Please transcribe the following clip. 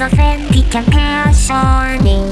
of indignation